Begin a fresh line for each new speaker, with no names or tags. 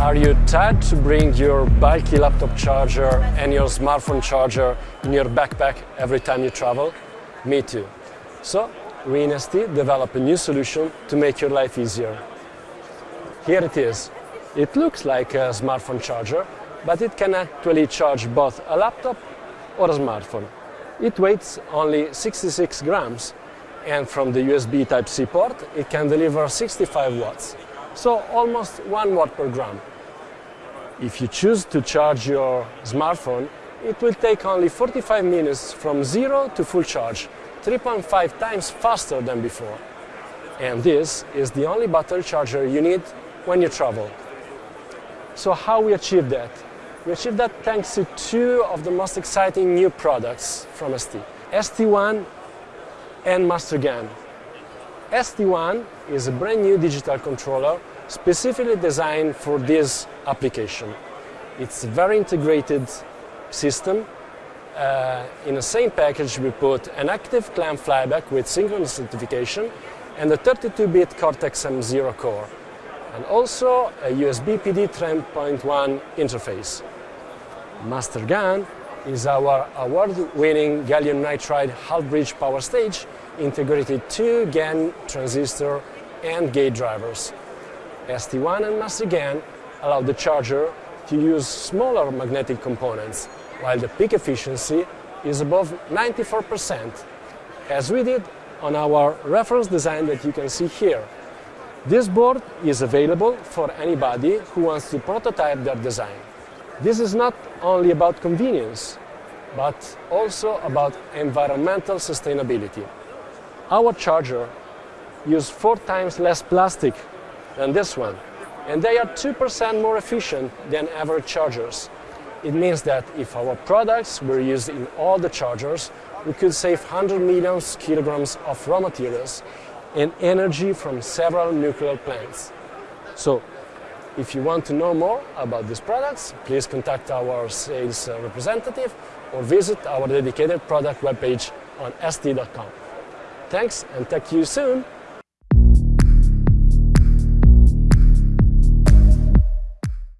Are you tired to bring your bulky laptop charger and your smartphone charger in your backpack every time you travel? Me too. So, we in ST developed a new solution to make your life easier. Here it is. It looks like a smartphone charger, but it can actually charge both a laptop or a smartphone. It weighs only 66 grams, and from the USB Type-C port, it can deliver 65 watts, so almost 1 watt per gram. If you choose to charge your smartphone, it will take only 45 minutes from zero to full charge, 3.5 times faster than before. And this is the only battery charger you need when you travel. So how we achieve that? We achieved that thanks to two of the most exciting new products from ST, ST-ONE and MasterGaN. ST-ONE is a brand new digital controller specifically designed for this application. It's a very integrated system. Uh, in the same package we put an active clamp flyback with synchronous rectification and a 32-bit Cortex-M0 core and also a USB PD 3.1 interface. MasterGaN is our award-winning gallium nitride half-bridge power stage integrated two GaN transistor and gate drivers. ST-ONE and MasterGaN allow the charger to use smaller magnetic components, while the peak efficiency is above 94%, as we did on our reference design that you can see here. This board is available for anybody who wants to prototype their design. This is not only about convenience, but also about environmental sustainability. Our charger uses four times less plastic than this one, and they are 2% more efficient than average chargers. It means that if our products were used in all the chargers, we could save 100 million kilograms of raw materials and energy from several nuclear plants. So, if you want to know more about these products, please contact our sales representative or visit our dedicated product webpage on st.com. Thanks and talk to you soon!